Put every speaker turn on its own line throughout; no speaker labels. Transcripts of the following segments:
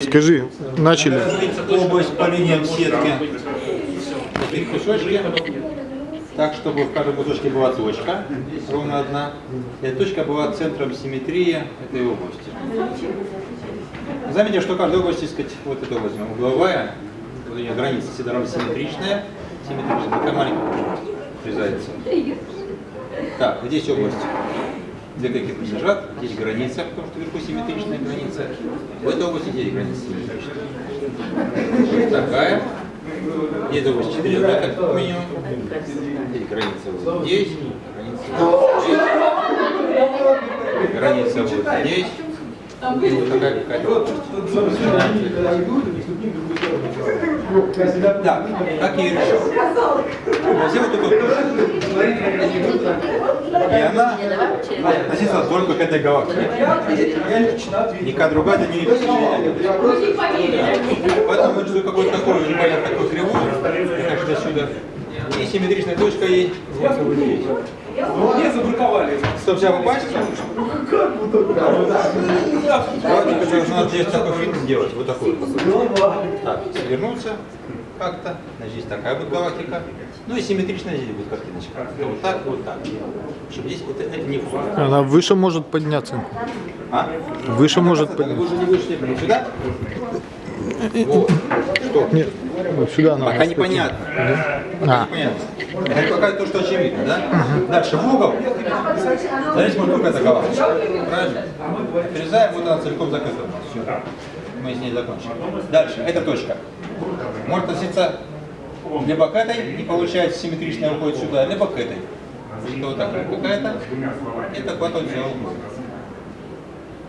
Скажи, начали.
область по линиям сетки. Так, чтобы в каждом кусочке была точка, ровно одна. И эта точка была центром симметрии этой области. Заметьте, что каждая область, сказать, вот эта область угловая, вот у нее граница равно симметричная, симметричная, такая маленькая врезается. Так, здесь область две какие лежат, здесь граница, потому что вверху симметричная граница. В этой области здесь граница симметричная. Такая. Здесь область 4 да, как минимум. Здесь граница вот здесь, граница вот здесь. Граница вот здесь. И вот такая какая-то. Да, как я и решил. Возьмем эту И она относится только к этой галактике. Никакая другая это не Поэтому я рисую какой-то такой, непонятно такой кривой, значит, отсюда. И симметричная точка ей
Не забраковали.
Чтобы вся попасть, галактика должна здесь такой финт сделать, вот такой. Так, вернуться как-то, значит, здесь такая будет галактика. Ну и симметрично здесь будет картиночка. Вот так, вот так. Чтобы здесь вот это не входит.
Она выше может подняться.
А?
Выше может
Вы
подняться.
уже не вышли, блин, сюда? Вот. Что?
Нет, вот сюда надо.
Пока непонятно. Пока
А.
непонятно. Это пока то, что очевидно, да? Дальше в угол. Здесь может только галактика. Правильно? Отрезаем, вот она целиком закрыта. Все. Мы с ней закончим. Дальше, эта точка. Может относиться либо к этой, и получается симметрично уходит сюда, либо к этой. Это вот такая какая-то. Это куда-то взял.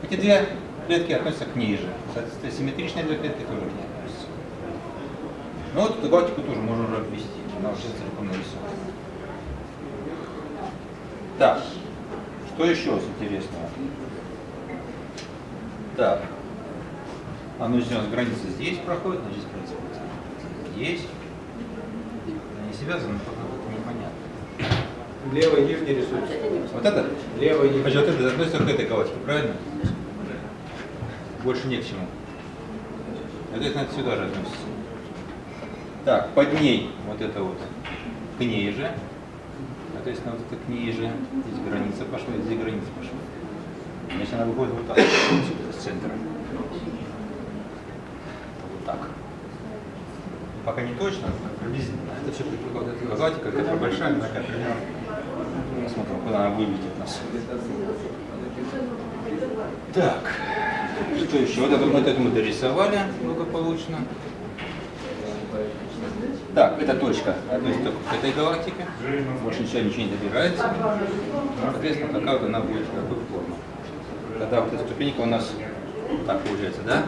Эти две клетки относятся к ней же. Соответственно, симметричные две клетки тоже к ней относятся. Ну вот эту галактику тоже можно уже обвести. Она уже целиком нарисована. Так, что еще интересного? Так, оно здесь у нас граница здесь проходит, значит здесь граница здесь. Они связаны, пока это непонятно.
Левый нижний рисуется.
Вот это?
Левый нижний.
Значит, вот это относится к этой галактике, правильно? Больше не к чему. Это, это сюда же относится. Так, под ней вот это вот к ней же. Соответственно, вот это к ней же. Здесь граница пошла, здесь граница пошла. Значит, она выходит вот так, отсюда, с центра. Вот так. Пока не точно, как приблизительно. Это все предполагает. Это галактика, которая большая, она такая примерно. Посмотрим, куда она вылетит нас. Так, что еще? Вот это, вот это мы дорисовали благополучно. Так, эта точка относится к этой галактике. Больше ничего, ничего не добирается. Соответственно, какая она будет, какую форму. Тогда вот эта ступенька у нас так получается, да?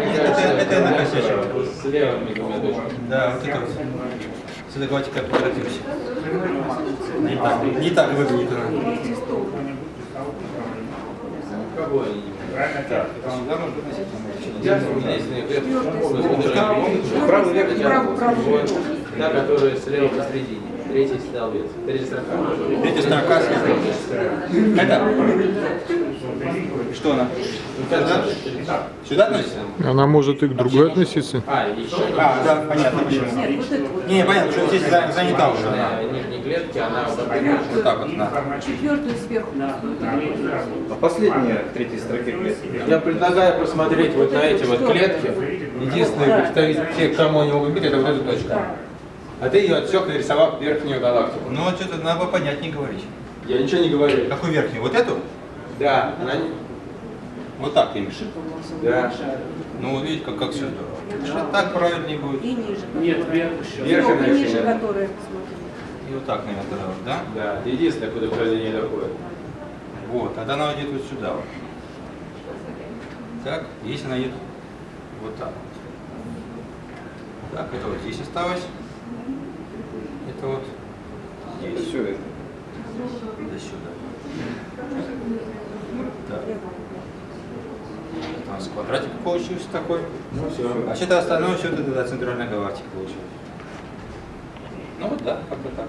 Это, это я накосячил.
С левыми двумя точками.
Да, вот это вот. С этой галактикой поторопился. Не так, не так выглядит она.
Кого они?
Так, сюда можно относительно.
Правый верхний правый, Та, которая слева посередине. Третий столбец. Третья строка.
Третья строка. Это? Что она? Сюда? Сюда относится?
Она может и к другой относиться.
А, еще
А, да, понятно почему. Не, понятно, что здесь за- занята уже она.
на нижней клетке она вот так
Вот да.
Четвертую сверху.
А последняя в третьей строке клетки.
Я предлагаю посмотреть вот на эти вот клетки. Единственный представитель тех, кому они могут быть, это вот эта точка. А ты ее отсек, нарисовав верхнюю галактику.
Ну вот что-то надо понятнее говорить.
Я ничего не говорю.
Какую верхнюю? Вот эту?
Да, она не-
Вот так ты имеешь?
да.
Ну, вот видите, как, как все здорово. Так правильнее будет.
И ниже.
Нет, вверх
Верх
она
и ниже,
еще.
которые.
И вот так, наверное, тогда вот, да?
Да, это единственное, куда проведение доходит.
Вот, тогда она идет вот сюда вот. Так, если она идет вот так вот. Так, это вот здесь осталось. Это вот здесь.
Все это.
До сюда. Так. Это у нас квадратик получился такой.
Ну все.
А это остальное, все это тогда центральная галактика получилась. Ну вот да, как бы так.